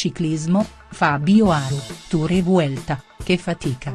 Ciclismo, Fabio Aru, Tour e Vuelta, che fatica.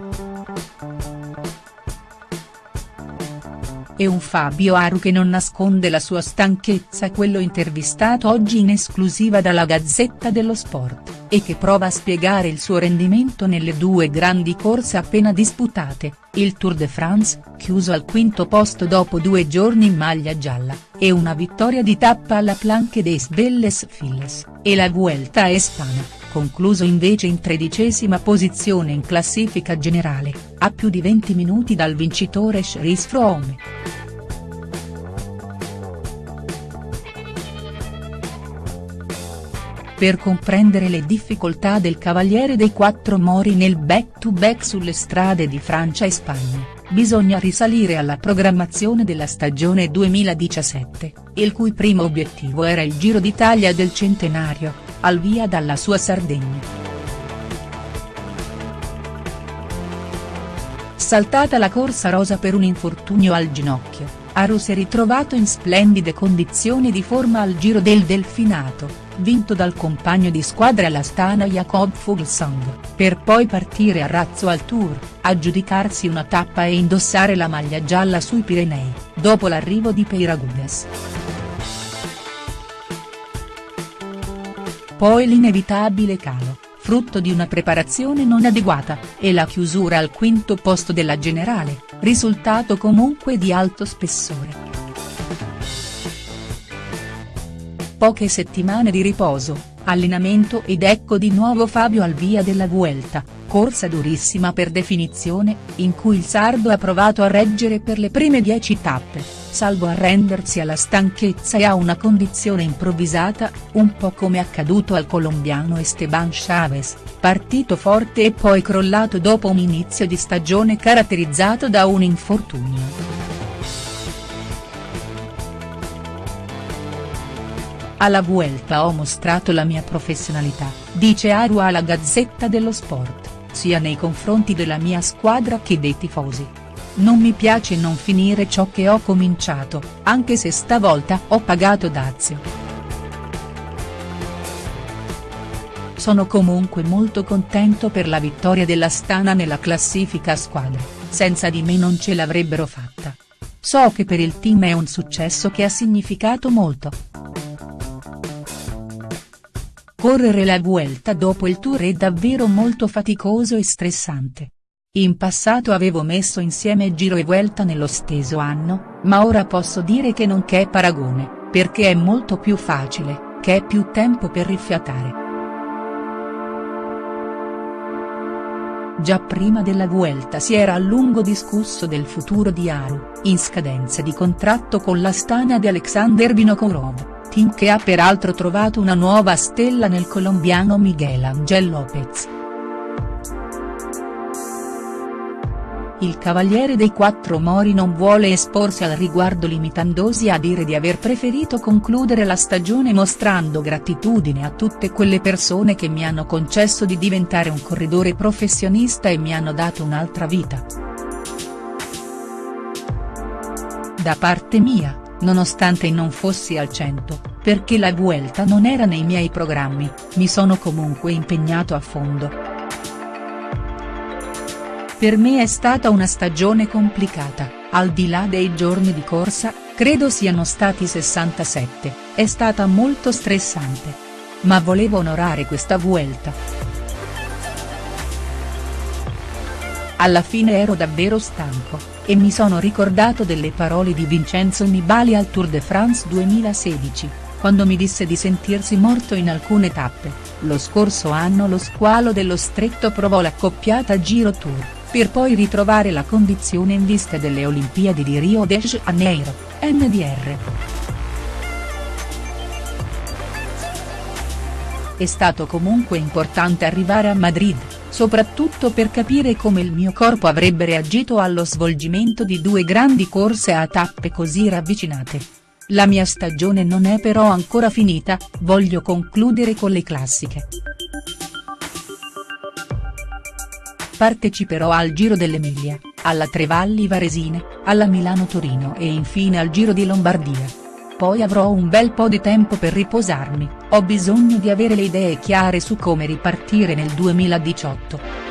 E un Fabio Aru che non nasconde la sua stanchezza quello intervistato oggi in esclusiva dalla Gazzetta dello Sport, e che prova a spiegare il suo rendimento nelle due grandi corse appena disputate, il Tour de France, chiuso al quinto posto dopo due giorni in maglia gialla, e una vittoria di tappa alla Planche des Belles Filles, e la Vuelta a Espana, concluso invece in tredicesima posizione in classifica generale, a più di 20 minuti dal vincitore Chris Froome. Per comprendere le difficoltà del Cavaliere dei Quattro Mori nel back-to-back sulle strade di Francia e Spagna, bisogna risalire alla programmazione della stagione 2017, il cui primo obiettivo era il Giro d'Italia del centenario, al via dalla sua Sardegna. Saltata la corsa rosa per un infortunio al ginocchio, Aru si è ritrovato in splendide condizioni di forma al Giro del Delfinato, vinto dal compagno di squadra l'Astana Jakob Fuglsang, per poi partire a razzo al Tour, aggiudicarsi una tappa e indossare la maglia gialla sui Pirenei, dopo l'arrivo di Peiragudes. Poi l'inevitabile calo, frutto di una preparazione non adeguata, e la chiusura al quinto posto della generale, risultato comunque di alto spessore. Poche settimane di riposo, allenamento ed ecco di nuovo Fabio al via della Vuelta, corsa durissima per definizione, in cui il sardo ha provato a reggere per le prime dieci tappe, salvo arrendersi alla stanchezza e a una condizione improvvisata, un po' come accaduto al colombiano Esteban Chavez, partito forte e poi crollato dopo un inizio di stagione caratterizzato da un infortunio. Alla Vuelta ho mostrato la mia professionalità, dice Aru alla Gazzetta dello Sport, sia nei confronti della mia squadra che dei tifosi. Non mi piace non finire ciò che ho cominciato, anche se stavolta ho pagato dazio. Sono comunque molto contento per la vittoria della Stana nella classifica a squadre, senza di me non ce l'avrebbero fatta. So che per il team è un successo che ha significato molto. Correre la Vuelta dopo il Tour è davvero molto faticoso e stressante. In passato avevo messo insieme Giro e Vuelta nello stesso anno, ma ora posso dire che non c'è paragone, perché è molto più facile, che è più tempo per rifiatare. Già prima della Vuelta si era a lungo discusso del futuro di Aru, in scadenza di contratto con l'Astana di Alexander Vinokourov team che ha peraltro trovato una nuova stella nel colombiano Miguel Angel Lopez. Il Cavaliere dei Quattro Mori non vuole esporsi al riguardo limitandosi a dire di aver preferito concludere la stagione mostrando gratitudine a tutte quelle persone che mi hanno concesso di diventare un corridore professionista e mi hanno dato un'altra vita. Da parte mia, nonostante non fossi al 100, perché la Vuelta non era nei miei programmi, mi sono comunque impegnato a fondo. Per me è stata una stagione complicata, al di là dei giorni di corsa, credo siano stati 67, è stata molto stressante. Ma volevo onorare questa Vuelta. Alla fine ero davvero stanco e mi sono ricordato delle parole di Vincenzo Nibali al Tour de France 2016, quando mi disse di sentirsi morto in alcune tappe, lo scorso anno lo squalo dello stretto provò l'accoppiata Giro Tour, per poi ritrovare la condizione in vista delle Olimpiadi di Rio de Janeiro, NDR. È stato comunque importante arrivare a Madrid soprattutto per capire come il mio corpo avrebbe reagito allo svolgimento di due grandi corse a tappe così ravvicinate. La mia stagione non è però ancora finita, voglio concludere con le classiche. Parteciperò al Giro dell'Emilia, alla Trevalli Varesine, alla Milano-Torino e infine al Giro di Lombardia. Poi avrò un bel po' di tempo per riposarmi, ho bisogno di avere le idee chiare su come ripartire nel 2018.